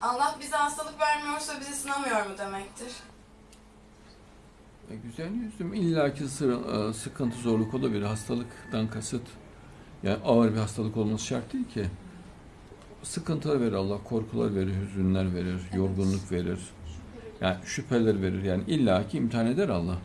Allah bize hastalık vermiyorsa bizi sınamıyor mu demektir? E, güzel yüzüm illaki sı- e, sıkıntı zorluk olabilir. Hastalıktan kasıt yani ağır bir hastalık olması şart değil ki. Sıkıntılar verir Allah, korkular verir, hüzünler verir, yorgunluk verir. Yani şüpheler verir. Yani illaki imtihan eder Allah.